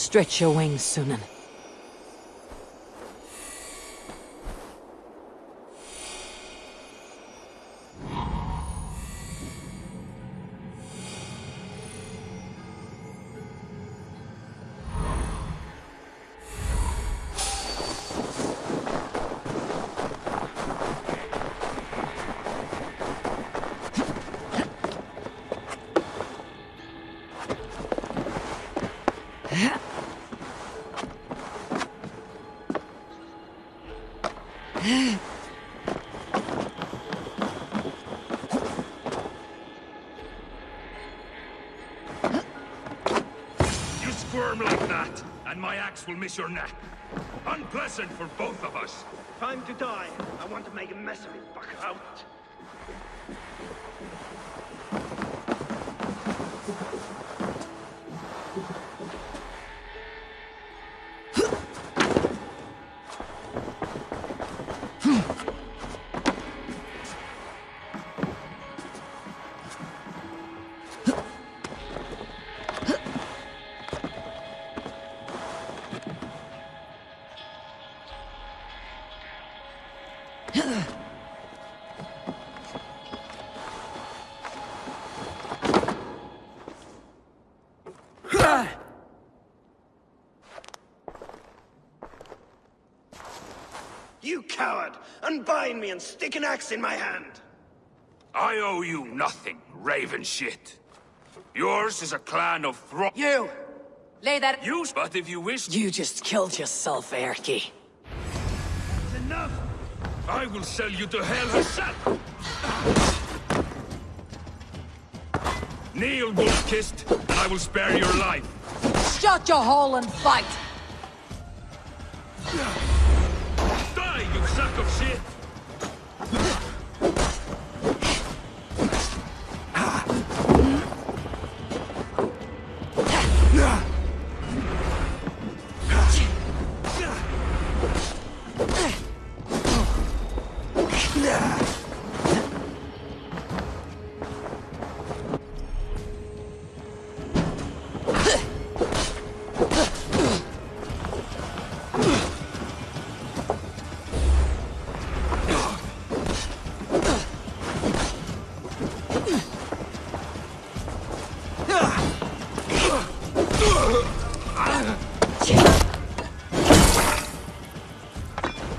Stretch your wings, Sunan. You squirm like that, and my axe will miss your neck. Unpleasant for both of us. Time to die. I want to make a mess of it. Fuck out. You coward! Unbind me and stick an axe in my hand! I owe you nothing, raven shit. Yours is a clan of thro- You! Lay that- You, but if you wish, You just killed yourself, Erky. I will sell you to Hel herself! Kneel, wolf-kissed, and I will spare your life. Shut your hole and fight! Die, you sack of shit! Watch it!